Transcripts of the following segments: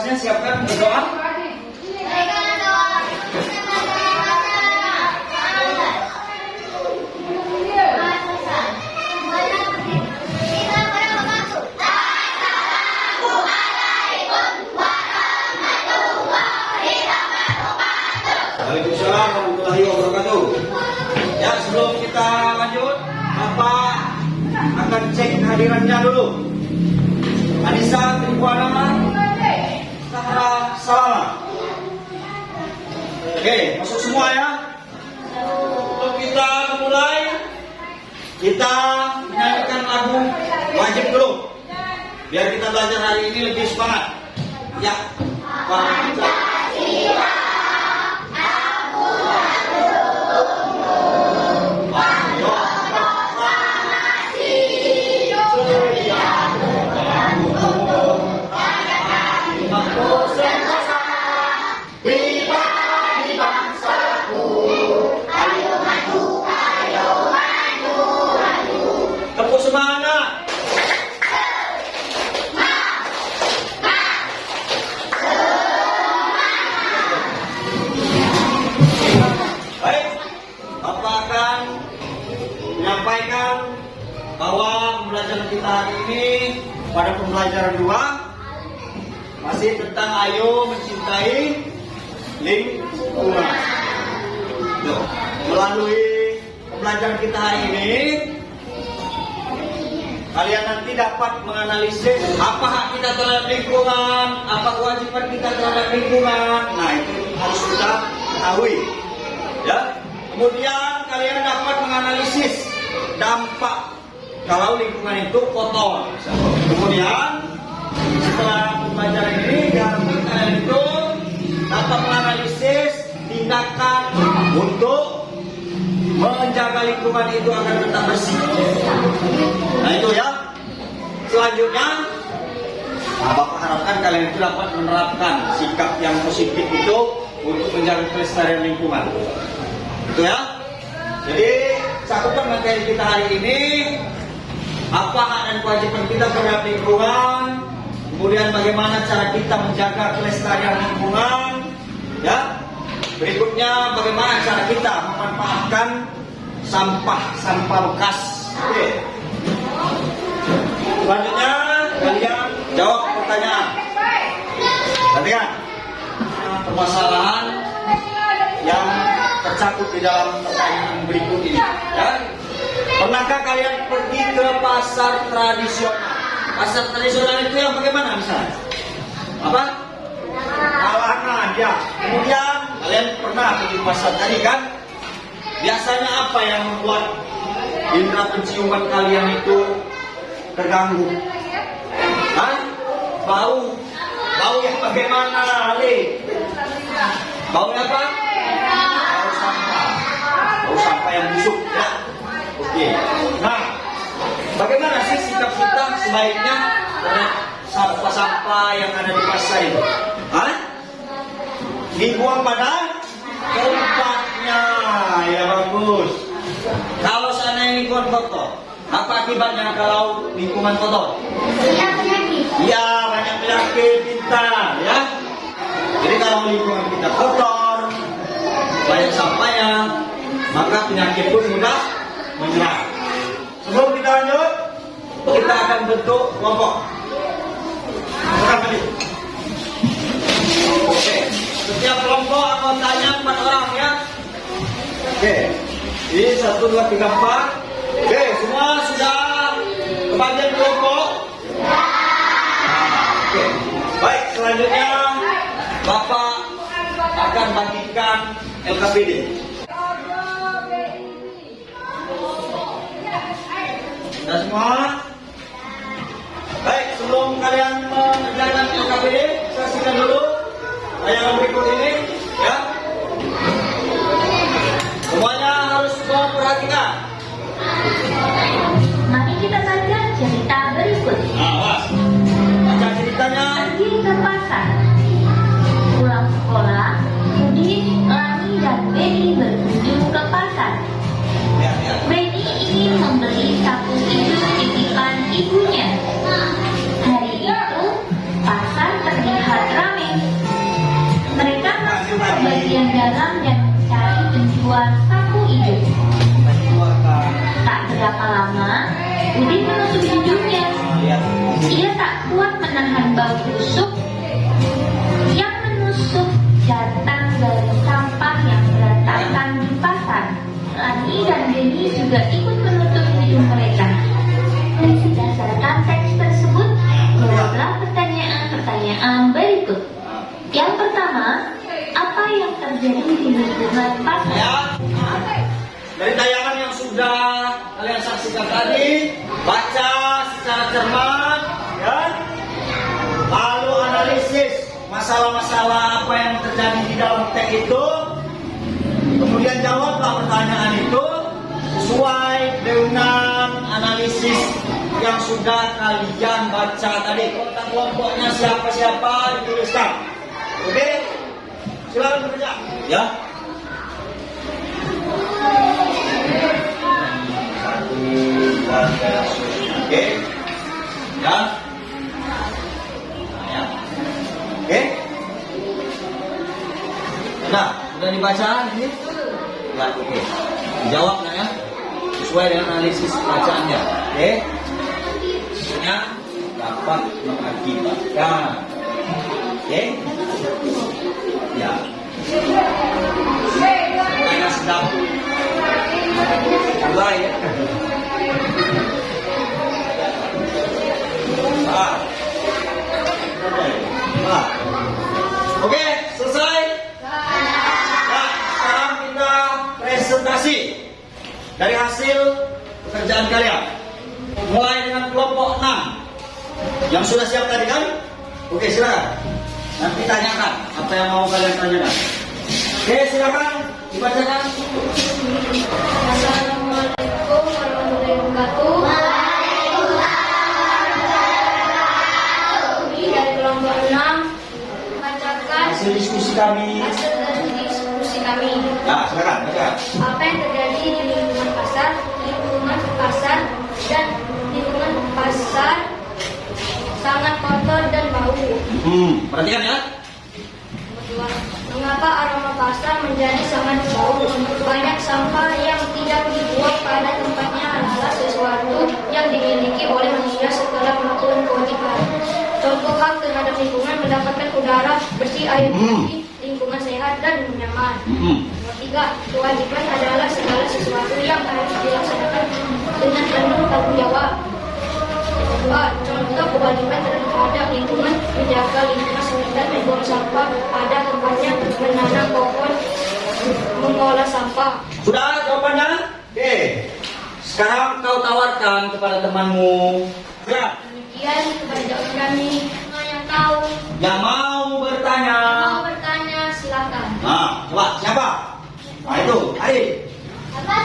gelasnya siapkan berdoa. Waalaikumsalam. Ya sebelum kita lanjut, Bapak akan cek hadirannya dulu. Anissa Tribuana Oke, masuk semua ya. Untuk kita mulai, kita menyanyikan lagu wajib dulu. Biar kita belajar hari ini lebih semangat. Ya, Pancasila. Pembelajaran kita hari ini, kalian nanti dapat menganalisis apa hak kita terhadap lingkungan, apa kewajiban kita terhadap lingkungan. Nah itu harus kita ketahui. Ya. Kemudian kalian dapat menganalisis dampak kalau lingkungan itu kotor. Kemudian setelah pembelajaran ini kalian itu dapat menganalisis tindakan untuk menjaga lingkungan itu agar tetap bersih. Nah itu ya. Selanjutnya, nah, Bapak harapkan kalian itu dapat menerapkan sikap yang positif itu untuk menjaga kelestarian lingkungan. Itu ya. Jadi cakupan materi kita hari ini apa hak dan kewajiban kita terhadap lingkungan, kemudian bagaimana cara kita menjaga kelestarian lingkungan, ya. Berikutnya bagaimana cara kita memanfaatkan sampah-sampah bekas. Oke. Selanjutnya kalian jawab pertanyaan. Perhatikan permasalahan yang tercakup di dalam pertanyaan berikut ini. Ya. Pernahkah kalian pergi ke pasar tradisional? Pasar tradisional itu yang bagaimana misalnya? Apa? Kalangan ya. Kemudian kalian pernah pergi pasar tadi kan? Biasanya apa yang membuat indera penciuman kalian itu terganggu? Hah? Bau. Bau yang bagaimana, Ali? Bau apa? Bau sampah. Bau sampah yang busuk ya. Oke. Nah, bagaimana sih sikap kita sebaiknya terhadap sampah-sampah yang ada di pasar itu? Hah? Dibuang pada tempatnya. Ya bagus. Kalau sana lingkungan kotor, apa akibatnya kalau lingkungan kotor? Ya banyak penyakit pintar ya. Jadi kalau lingkungan kita kotor, banyak sampahnya, maka penyakit pun mudah menyerang. Sebelum kita lanjut, kita akan bentuk kelompok. Satu dua tiga empat. Oke, semua sudah kebagian kelompok. Oke, baik selanjutnya Bapak akan bagikan LKPD. Sudah semua? Baik, sebelum kalian mengerjakan LKPD, saksikan dulu tayangan berikut ini, juga ikut menutup hidung mereka. Berdasarkan teks tersebut, jawablah pertanyaan-pertanyaan berikut. Yang pertama, apa yang terjadi di lingkungan pasar? Ya. Dari tayangan yang sudah kalian saksikan tadi, baca secara cermat, ya. Lalu analisis masalah-masalah apa yang terjadi di dalam teks itu. Kemudian jawablah sesuai dengan analisis yang sudah kalian baca tadi. Kontak kelompoknya siapa-siapa dituliskan. Oke? Silakan bekerja. Ya. Satu, dua, tiga, Oke. Ya. Nah, ya. Oke. Sudah, sudah dibaca ini? Ya, oke. Dijawab nggak ya? Sesuai dengan analisis bacaannya. Oke. Ya, dapat mengakibatkan. Oke. Ya. Tanya sedap. Mulai ya. Ah. Oke, selesai. Dari hasil pekerjaan kalian. Mulai dengan kelompok 6 yang sudah siap tadi kan? Oke, silakan. Nanti tanyakan apa yang mau kalian tanyakan. Oke, silakan dibacakan. Assalamualaikum warahmatullahi wabarakatuh. Kami dari kelompok 6 membacakan Hasil diskusi kami. hasil diskusi kami. Nah, silakan baca. Apa yang terjadi di pasar dan lingkungan pasar sangat kotor dan bau. Hmm, perhatikan ya. Mengapa aroma pasar menjadi sangat bau? Banyak sampah yang tidak dibuat pada tempatnya adalah sesuatu yang dimiliki oleh manusia setelah melakukan kewajiban. Contoh hak terhadap lingkungan mendapatkan udara bersih, air Hmm. bersih, lingkungan sehat dan nyaman. Hmm. Nomor tiga, kewajiban adalah segala sesuatu yang harus dilaksanakan dengan penuh tanggung jawab. Kedua, contoh kewajiban terhadap lingkungan, menjaga lingkungan sekitar, membuang sampah pada tempatnya, menanam pohon, mengolah sampah. Sudah jawabannya? Oke. Sekarang kau tawarkan kepada temanmu. Ya, Demikian kebanyakan kami Semua yang tahu yang mau bertanya. mau bertanya silakan. Nah, coba siapa? Nah itu, Ari. Apa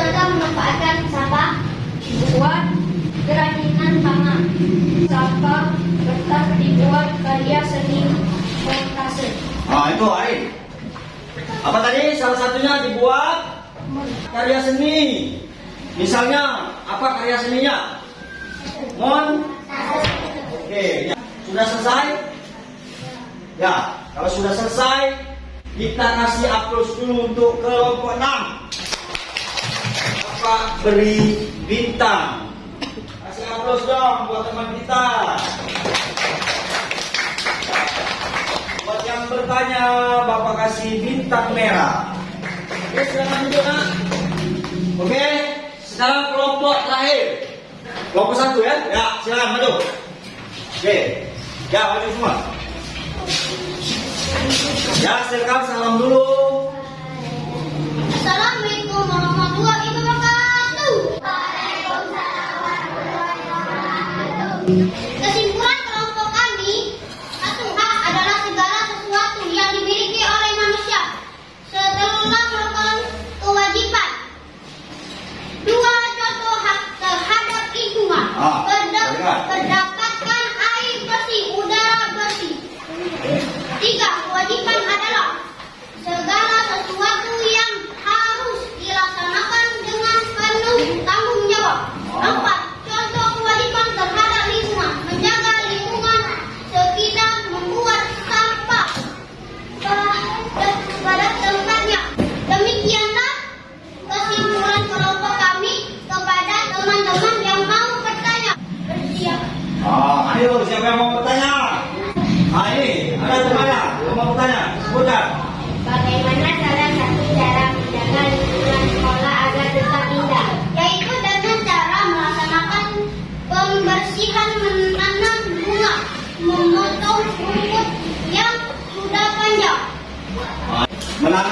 contoh memanfaatkan sampah? Buat kerajinan tangan. Sampah kertas dibuat karya seni montase. Nah itu, Ari. Apa tadi? Salah satunya dibuat karya seni. Misalnya, apa karya seninya? Mon. Oke, ya. sudah selesai? Ya, kalau sudah selesai, kita kasih aplaus dulu untuk kelompok 6. Bapak beri bintang. Kasih aplaus dong buat teman kita. Buat yang bertanya, Bapak kasih bintang merah. Oke, silakan nak. Oke, sekarang kelompok terakhir. Kelompok satu ya? Ya, silakan maju. Oke, ya maju semua. Ya, silakan salam dulu. Assalamualaikum you.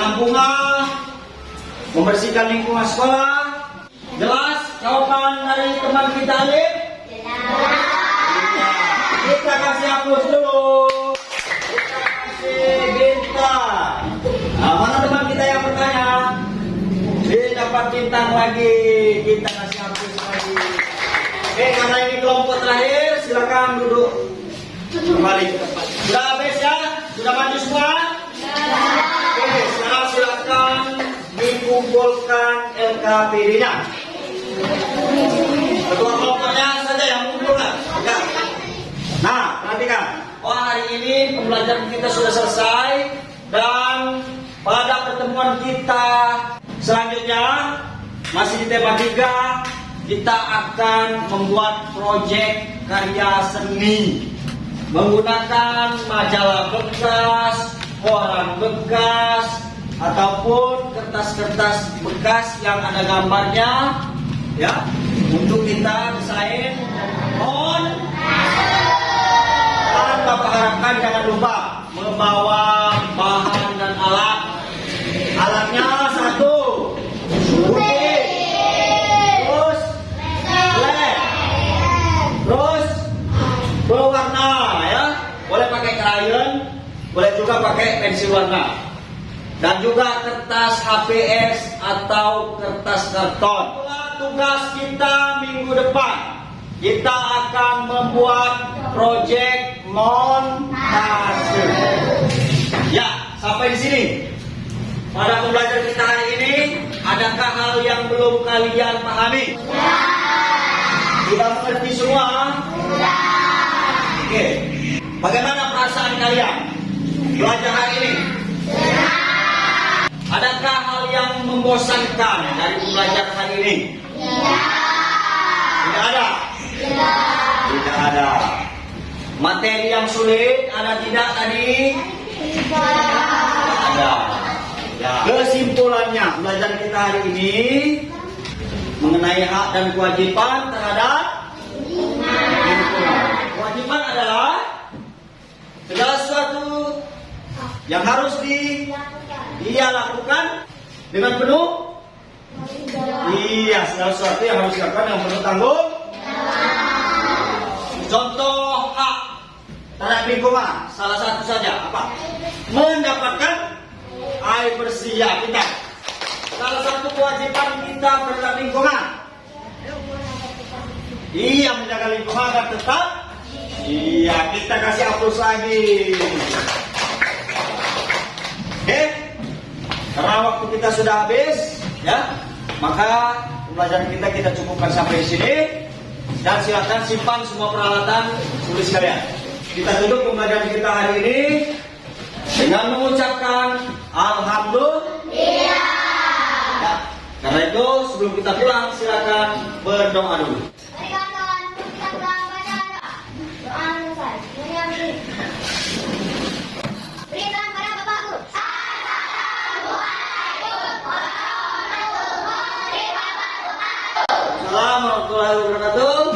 Menanam bunga, membersihkan lingkungan sekolah. Jelas jawaban dari teman kita Alif? Iya. Kita kasih hapus dulu. Kita kasih bintang. Nah, mana teman kita yang bertanya? Dia dapat bintang lagi. Kita kasih hapus lagi. Oke, karena ini kelompok terakhir, silakan duduk kembali. Sudah habis ya? Sudah maju semua? Oke, silakan dikumpulkan LKPD-nya. Ketua kelompoknya saja yang mengumpulkan. Ya. Nah, perhatikan. Oh, hari ini pembelajaran kita sudah selesai dan pada pertemuan kita selanjutnya masih di tema 3 kita akan membuat proyek karya seni menggunakan majalah bekas, koran bekas, ataupun kertas-kertas bekas yang ada gambarnya, ya, untuk kita desain on. Dan Bapak harapkan jangan lupa membawa bahan dan alat. Alatnya satu, terus terus berwarna ya boleh pakai crayon boleh juga pakai pensil warna dan juga kertas HPS atau kertas karton. Tugas kita minggu depan. Kita akan membuat proyek montase. Ya sampai di sini. Pada pembelajaran kita hari ini adakah hal yang belum kalian pahami? Sudah mengerti semua? Oke. Bagaimana perasaan kalian? Belajar hari ini? Adakah hal yang membosankan dari pembelajaran hari ini? Tidak ada. Tidak ada. Materi yang sulit ada tidak tadi? Ada. Ya. Kesimpulannya pelajaran kita hari ini mengenai hak dan kewajiban terhadap lingkungan. Kewajiban adalah segala yang harus di dia lakukan dengan penuh. Iya segala sesuatu yang harus dilakukan dengan penuh tanggung. Contoh hak terhadap lingkungan salah satu saja apa? Mendapatkan air bersih ya kita. Salah satu kewajiban kita terhadap lingkungan. Iya menjaga lingkungan agar tetap Iya kita kasih hapus lagi Oke? Karena waktu kita sudah habis Ya Maka pembelajaran kita kita cukupkan sampai sini. Dan silakan simpan semua peralatan tulis kalian. Kita tutup pembelajaran kita hari ini Dengan mengucapkan Alhamdulillah. Ya, karena itu sebelum kita pulang silakan berdoa dulu. do lado do.